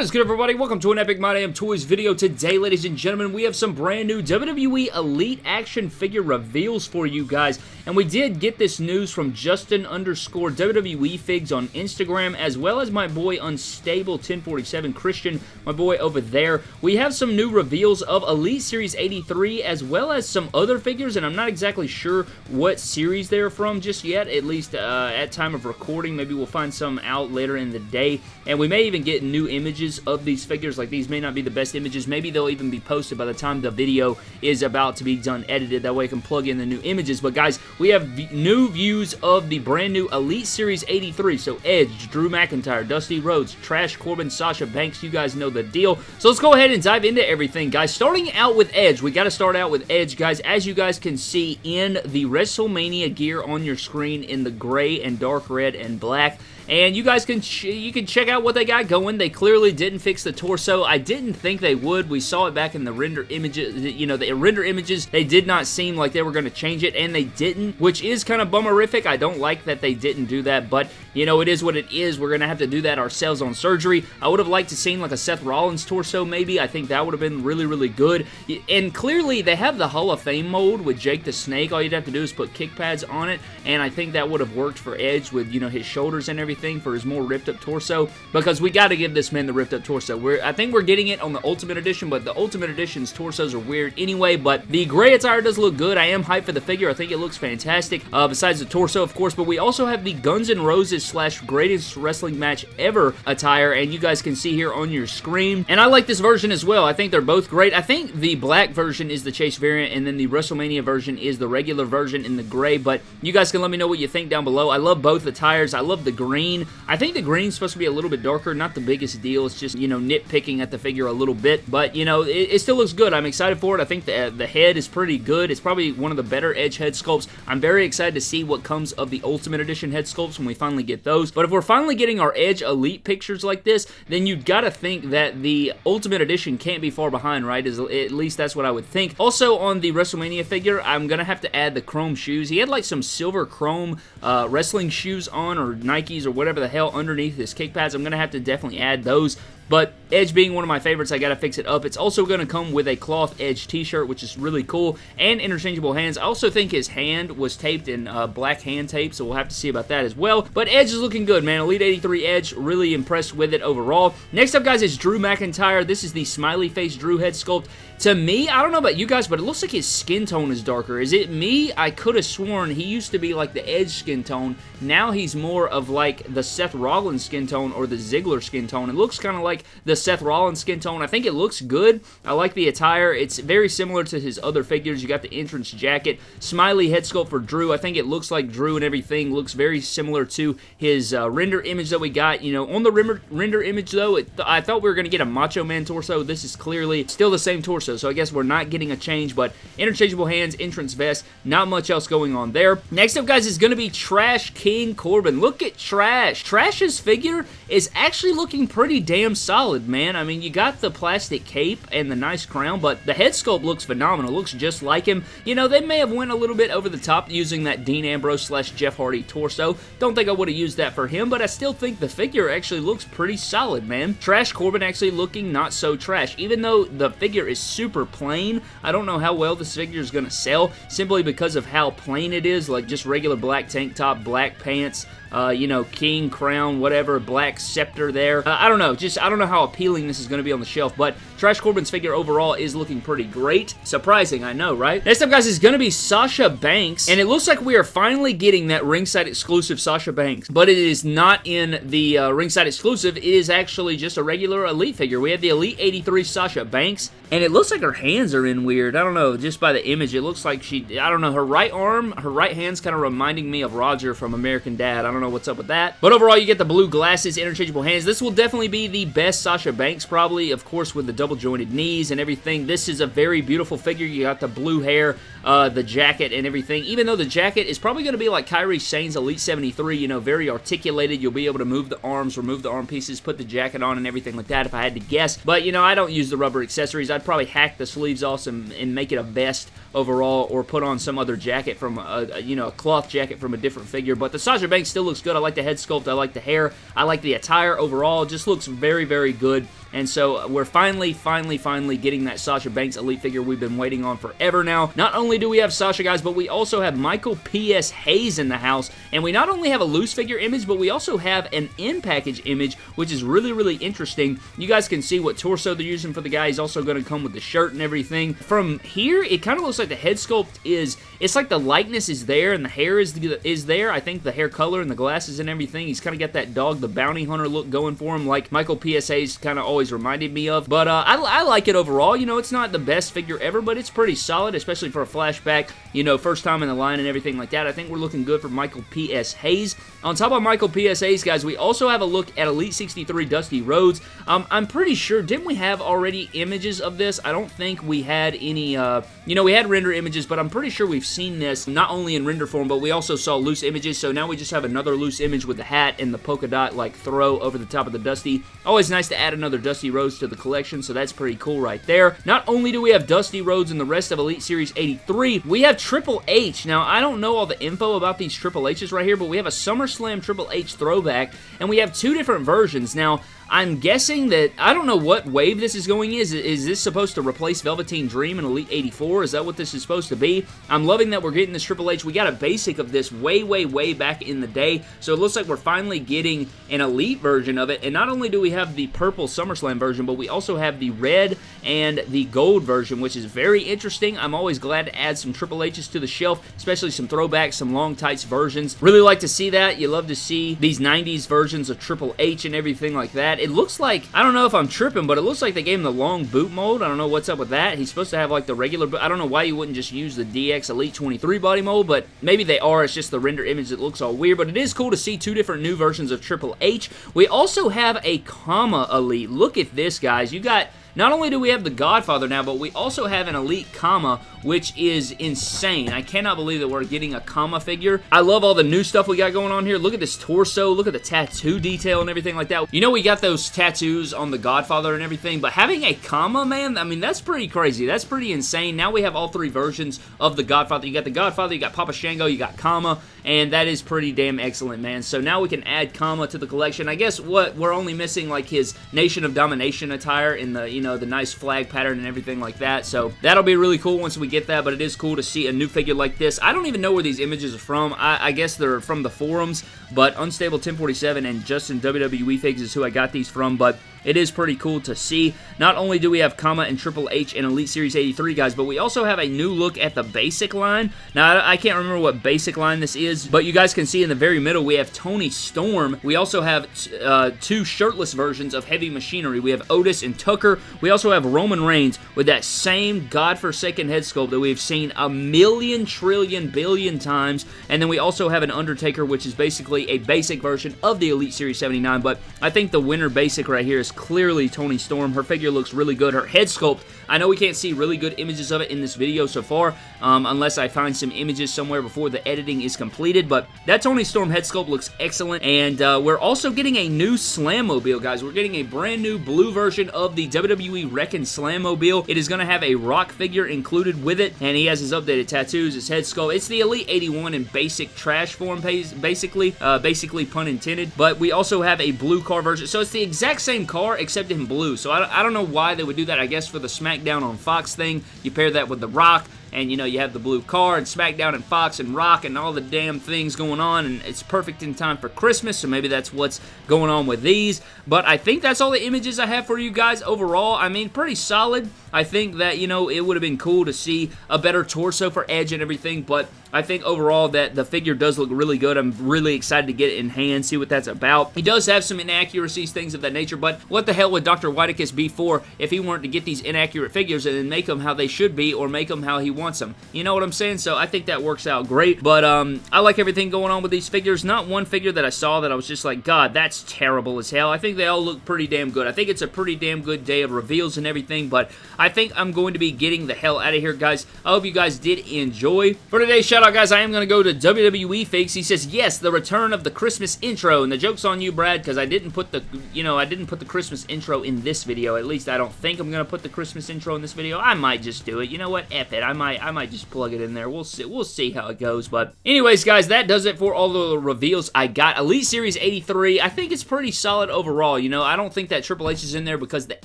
What is good, everybody? Welcome to an Epic My Damn Toys video. Today, ladies and gentlemen, we have some brand new WWE Elite action figure reveals for you guys. And we did get this news from Justin underscore WWE Figs on Instagram, as well as my boy Unstable 1047 Christian, my boy over there. We have some new reveals of Elite Series 83, as well as some other figures, and I'm not exactly sure what series they're from just yet, at least uh, at time of recording. Maybe we'll find some out later in the day. And we may even get new images of these figures. Like, these may not be the best images. Maybe they'll even be posted by the time the video is about to be done edited. That way I can plug in the new images. But, guys, we have new views of the brand new Elite Series 83. So, Edge, Drew McIntyre, Dusty Rhodes, Trash Corbin, Sasha Banks. You guys know the deal. So, let's go ahead and dive into everything, guys. Starting out with Edge. We got to start out with Edge, guys. As you guys can see in the WrestleMania gear on your screen in the gray and dark red and black, and you guys can you can check out what they got going. They clearly didn't fix the torso. I didn't think they would. We saw it back in the render images. You know, the render images, they did not seem like they were going to change it, and they didn't, which is kind of bummerific. I don't like that they didn't do that, but, you know, it is what it is. We're going to have to do that ourselves on surgery. I would have liked to seen like a Seth Rollins torso, maybe. I think that would have been really, really good. And clearly, they have the Hall of Fame mode with Jake the Snake. All you'd have to do is put kick pads on it, and I think that would have worked for Edge with, you know, his shoulders and everything for his more ripped up torso because we got to give this man the ripped up torso. We're, I think we're getting it on the Ultimate Edition, but the Ultimate Edition's torsos are weird anyway, but the gray attire does look good. I am hyped for the figure. I think it looks fantastic uh, besides the torso, of course, but we also have the Guns N' Roses slash greatest wrestling match ever attire, and you guys can see here on your screen, and I like this version as well. I think they're both great. I think the black version is the Chase variant, and then the WrestleMania version is the regular version in the gray, but you guys can let me know what you think down below. I love both the attires. I love the green green. I think the green's supposed to be a little bit darker. Not the biggest deal. It's just, you know, nitpicking at the figure a little bit. But, you know, it, it still looks good. I'm excited for it. I think the, the head is pretty good. It's probably one of the better Edge head sculpts. I'm very excited to see what comes of the Ultimate Edition head sculpts when we finally get those. But if we're finally getting our Edge Elite pictures like this, then you've got to think that the Ultimate Edition can't be far behind, right? At least that's what I would think. Also, on the WrestleMania figure, I'm going to have to add the chrome shoes. He had like some silver chrome uh, wrestling shoes on or Nikes or whatever the hell underneath his kick pads. I'm going to have to definitely add those. But Edge being one of my favorites, I gotta fix it up. It's also gonna come with a cloth Edge t-shirt, which is really cool, and interchangeable hands. I also think his hand was taped in uh, black hand tape, so we'll have to see about that as well. But Edge is looking good, man. Elite 83 Edge, really impressed with it overall. Next up, guys, is Drew McIntyre. This is the smiley face Drew head sculpt. To me, I don't know about you guys, but it looks like his skin tone is darker. Is it me? I could have sworn he used to be like the Edge skin tone. Now he's more of like the Seth Rollins skin tone or the Ziggler skin tone. It looks kind of like the Seth Rollins skin tone. I think it looks good. I like the attire. It's very similar to his other figures. You got the entrance jacket. Smiley head sculpt for Drew. I think it looks like Drew and everything. Looks very similar to his uh, render image that we got. You know, on the render, render image though, it, I thought we were going to get a Macho Man torso. This is clearly still the same torso, so I guess we're not getting a change, but interchangeable hands, entrance vest, not much else going on there. Next up, guys, is going to be Trash King Corbin. Look at Trash. Trash's figure is actually looking pretty damn solid, man. I mean, you got the plastic cape and the nice crown, but the head sculpt looks phenomenal. Looks just like him. You know, they may have went a little bit over the top using that Dean Ambrose slash Jeff Hardy torso. Don't think I would have used that for him, but I still think the figure actually looks pretty solid, man. Trash Corbin actually looking not so trash. Even though the figure is super plain, I don't know how well this figure is going to sell simply because of how plain it is, like just regular black tank top, black pants, uh, you know, king, crown, whatever, black scepter there. Uh, I don't know, just I don't know how appealing this is going to be on the shelf, but Trash Corbin's figure overall is looking pretty great. Surprising, I know, right? Next up, guys, is going to be Sasha Banks, and it looks like we are finally getting that ringside exclusive Sasha Banks, but it is not in the uh, ringside exclusive. It is actually just a regular Elite figure. We have the Elite 83 Sasha Banks, and it looks like her hands are in weird. I don't know, just by the image, it looks like she, I don't know, her right arm, her right hand's kind of reminding me of Roger from American Dad. I don't know what's up with that. But overall, you get the blue glasses, interchangeable hands. This will definitely be the best Sasha Banks, probably, of course, with the double jointed knees and everything. This is a very beautiful figure. You got the blue hair, uh, the jacket, and everything. Even though the jacket is probably going to be like Kairi Sane's Elite 73, you know, very articulated. You'll be able to move the arms, remove the arm pieces, put the jacket on, and everything like that if I had to guess. But, you know, I don't use the rubber accessories. I'd probably hack the sleeves off and, and make it a vest overall or put on some other jacket from, a, you know, a cloth jacket from a different figure. But the Sasha Banks still looks good. I like the head sculpt. I like the hair. I like the attire overall. It just looks very, very good and so uh, we're finally, finally, finally getting that Sasha Banks Elite figure we've been waiting on forever now. Not only do we have Sasha, guys, but we also have Michael P.S. Hayes in the house, and we not only have a loose figure image, but we also have an in-package image, which is really, really interesting. You guys can see what torso they're using for the guy. He's also going to come with the shirt and everything. From here, it kind of looks like the head sculpt is, it's like the likeness is there and the hair is, is there. I think the hair color and the glasses and everything. He's kind of got that dog, the bounty hunter look going for him, like Michael P.S. Hayes kind of always reminded me of. But uh, I, I like it overall. You know, it's not the best figure ever, but it's pretty solid, especially for a flashback, you know, first time in the line and everything like that. I think we're looking good for Michael P.S. Hayes. On top of Michael P.S. Hayes, guys, we also have a look at Elite 63 Dusty Rhodes. Um, I'm pretty sure, didn't we have already images of this? I don't think we had any, uh, you know, we had render images, but I'm pretty sure we've seen this not only in render form, but we also saw loose images, so now we just have another loose image with the hat and the polka dot, like, throw over the top of the Dusty. Always nice to add another Dusty Rhodes to the collection, so that's pretty cool right there. Not only do we have Dusty Rhodes in the rest of Elite Series 83, we have Triple H. Now, I don't know all the info about these Triple H's right here, but we have a SummerSlam Triple H throwback, and we have two different versions. Now, I'm guessing that, I don't know what wave this is going is. Is this supposed to replace Velveteen Dream in Elite 84? Is that what this is supposed to be? I'm loving that we're getting this Triple H. We got a basic of this way, way, way back in the day, so it looks like we're finally getting an Elite version of it, and not only do we have the purple SummerSlam version, but we also have the red and the gold version, which is very interesting. I'm always glad to add some Triple H's to the shelf, especially some throwbacks, some long tights versions. Really like to see that. You love to see these 90s versions of Triple H and everything like that. It looks like, I don't know if I'm tripping, but it looks like they gave him the long boot mold. I don't know what's up with that. He's supposed to have like the regular, but I don't know why you wouldn't just use the DX Elite 23 body mold, but maybe they are. It's just the render image that looks all weird, but it is cool to see two different new versions of Triple H. We also have a Kama Elite. Look at this, guys. You got not only do we have the Godfather now, but we also have an Elite Kama, which is insane. I cannot believe that we're getting a Kama figure. I love all the new stuff we got going on here. Look at this torso. Look at the tattoo detail and everything like that. You know we got those tattoos on the Godfather and everything, but having a Kama, man, I mean, that's pretty crazy. That's pretty insane. Now we have all three versions of the Godfather. You got the Godfather, you got Papa Shango, you got Kama, and that is pretty damn excellent, man. So now we can add Kama to the collection. I guess what we're only missing, like, his Nation of Domination attire in the, you know, the nice flag pattern and everything like that. So that'll be really cool once we get that, but it is cool to see a new figure like this. I don't even know where these images are from. I, I guess they're from the forums, but Unstable 1047 and Justin WWE Figs is who I got these from, but it is pretty cool to see. Not only do we have Kama and Triple H in Elite Series 83, guys, but we also have a new look at the basic line. Now, I can't remember what basic line this is, but you guys can see in the very middle, we have Toni Storm. We also have uh, two shirtless versions of Heavy Machinery. We have Otis and Tucker. We also have Roman Reigns with that same godforsaken head sculpt that we've seen a million, trillion, billion times. And then we also have an Undertaker, which is basically a basic version of the Elite Series 79, but I think the winner basic right here is clearly Toni Storm. Her figure looks really good. Her head sculpt, I know we can't see really good images of it in this video so far, um, unless I find some images somewhere before the editing is completed, but that Toni Storm head sculpt looks excellent, and uh, we're also getting a new Slammobile, guys. We're getting a brand new blue version of the WWE Wrekkin' Slammobile. It is going to have a rock figure included with it, and he has his updated tattoos, his head sculpt. It's the Elite 81 in basic trash form, basically, uh, basically pun intended, but we also have a blue car version, so it's the exact same car, except in blue, so I, I don't know why they would do that. I guess for the SmackDown on Fox thing, you pair that with The Rock, and you know you have the blue car and SmackDown and Fox and Rock and all the damn things going on and it's perfect in time for Christmas so maybe that's what's going on with these but I think that's all the images I have for you guys overall I mean pretty solid I think that you know it would have been cool to see a better torso for Edge and everything but I think overall that the figure does look really good. I'm really excited to get it in hand, see what that's about. He does have some inaccuracies, things of that nature, but what the hell would Dr. Whitekiss be for if he weren't to get these inaccurate figures and then make them how they should be or make them how he wants them? You know what I'm saying? So I think that works out great, but um, I like everything going on with these figures. Not one figure that I saw that I was just like, God, that's terrible as hell. I think they all look pretty damn good. I think it's a pretty damn good day of reveals and everything, but I think I'm going to be getting the hell out of here, guys. I hope you guys did enjoy. For today's shout out, guys, I am going to go to WWE Fakes. He says, yes, the return of the Christmas intro. And the joke's on you, Brad, because I didn't put the, you know, I didn't put the Christmas intro in this video. At least I don't think I'm going to put the Christmas intro in this video. I might just do it. You know what? F it. I might might I might just plug it in there. We'll see we'll see how it goes. But anyways, guys, that does it for all the reveals I got. Elite Series 83, I think it's pretty solid overall. You know, I don't think that Triple H is in there because the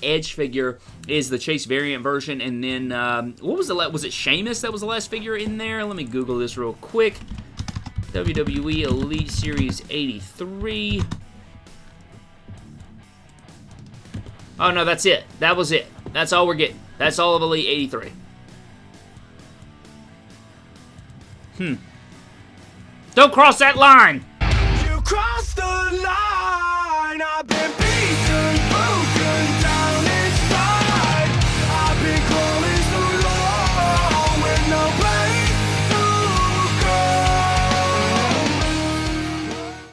Edge figure is the Chase variant version, and then um, what was the was it Sheamus that was the last figure in there? Let me Google this real quick. WWE Elite Series 83. Oh, no, that's it. That was it. That's all we're getting. That's all of Elite 83. Hmm. Don't cross that line! You the line!